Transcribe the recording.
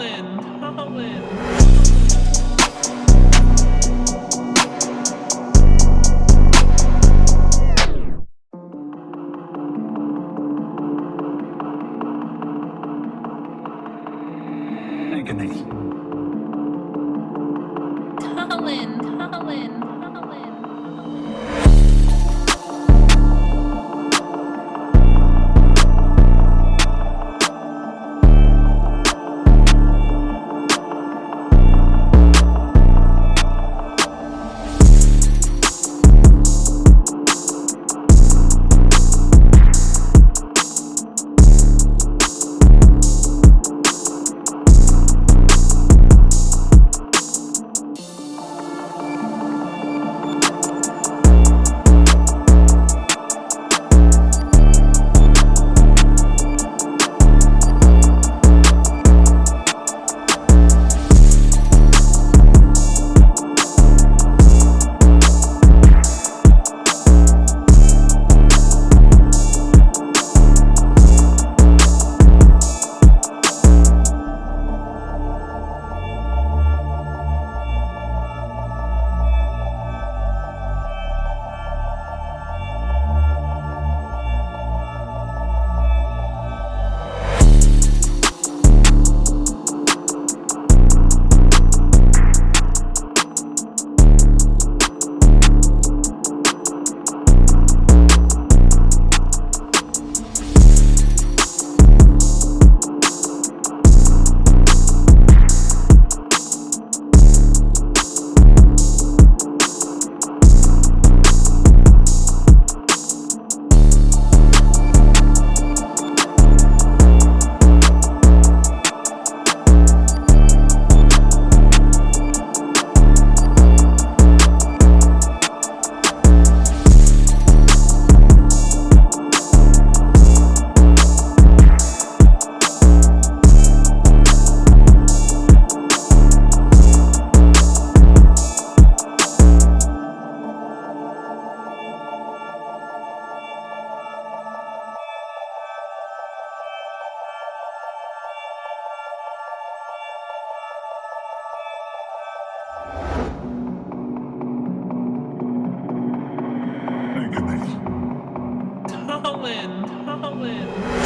Colin, Colin. Agony. Colin, Colin, Colin, Colin.